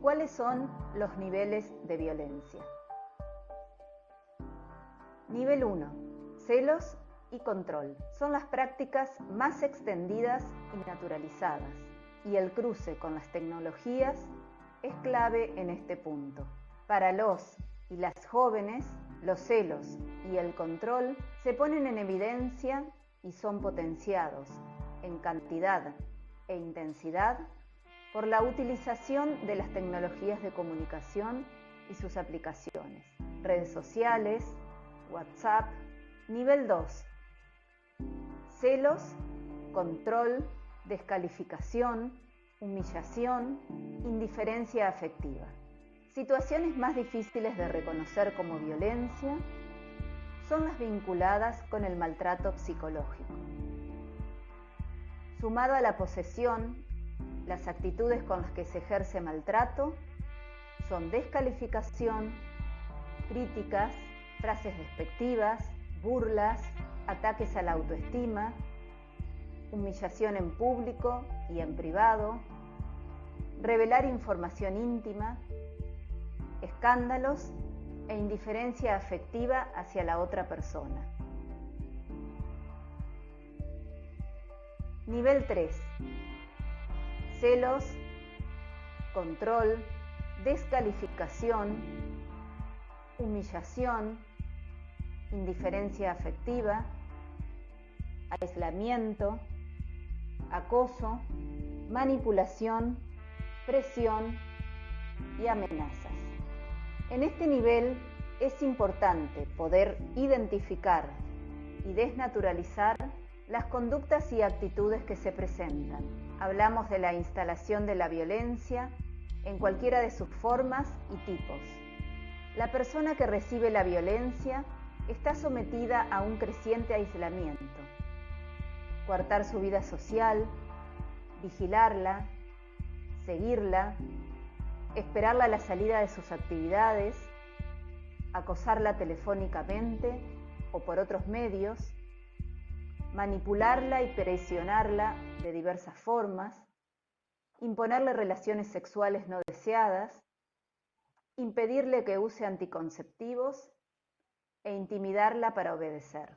¿Cuáles son los niveles de violencia? Nivel 1. Celos y control. Son las prácticas más extendidas y naturalizadas, y el cruce con las tecnologías es clave en este punto. Para los y las jóvenes, los celos y el control se ponen en evidencia y son potenciados en cantidad e intensidad por la utilización de las tecnologías de comunicación y sus aplicaciones, redes sociales, WhatsApp. Nivel 2. Celos, control, descalificación, humillación, indiferencia afectiva. Situaciones más difíciles de reconocer como violencia son las vinculadas con el maltrato psicológico. Sumado a la posesión, las actitudes con las que se ejerce maltrato son descalificación, críticas, frases despectivas, burlas, ataques a la autoestima, humillación en público y en privado, revelar información íntima, escándalos e indiferencia afectiva hacia la otra persona. Nivel 3. Celos, control, descalificación, humillación, indiferencia afectiva, aislamiento, acoso, manipulación, presión y amenazas. En este nivel es importante poder identificar y desnaturalizar las conductas y actitudes que se presentan. Hablamos de la instalación de la violencia en cualquiera de sus formas y tipos. La persona que recibe la violencia está sometida a un creciente aislamiento. Coartar su vida social, vigilarla, seguirla, esperarla a la salida de sus actividades, acosarla telefónicamente o por otros medios, manipularla y presionarla de diversas formas, imponerle relaciones sexuales no deseadas, impedirle que use anticonceptivos e intimidarla para obedecer.